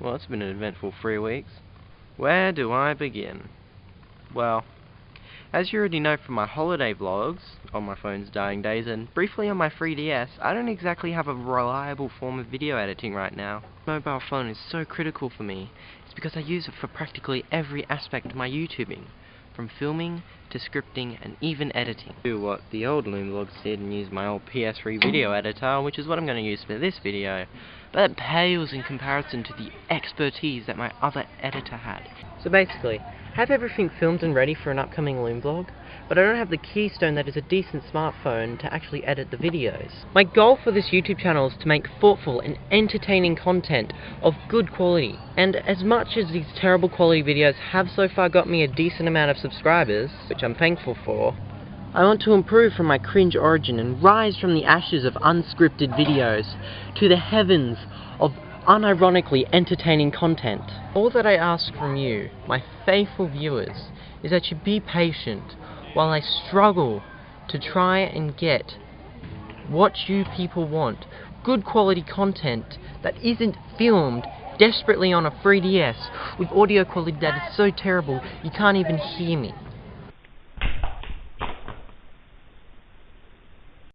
Well, it's been an eventful three weeks. Where do I begin? Well, as you already know from my holiday vlogs, on my phone's dying days, and briefly on my 3DS, I don't exactly have a reliable form of video editing right now. Mobile phone is so critical for me. It's because I use it for practically every aspect of my YouTubing, from filming to scripting and even editing. Do what the old Loom vlogs did and use my old PS3 video mm. editor, which is what I'm going to use for this video, but it pales in comparison to the expertise that my other editor had. So basically, I have everything filmed and ready for an upcoming Loom vlog, but I don't have the keystone that is a decent smartphone to actually edit the videos. My goal for this YouTube channel is to make thoughtful and entertaining content of good quality, and as much as these terrible quality videos have so far got me a decent amount of subscribers, which I'm thankful for, I want to improve from my cringe origin and rise from the ashes of unscripted videos to the heavens of unironically entertaining content. All that I ask from you, my faithful viewers, is that you be patient while I struggle to try and get what you people want. Good quality content that isn't filmed desperately on a 3DS with audio quality that is so terrible you can't even hear me.